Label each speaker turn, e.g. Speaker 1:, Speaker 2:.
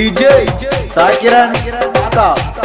Speaker 1: DJ Sakira Mata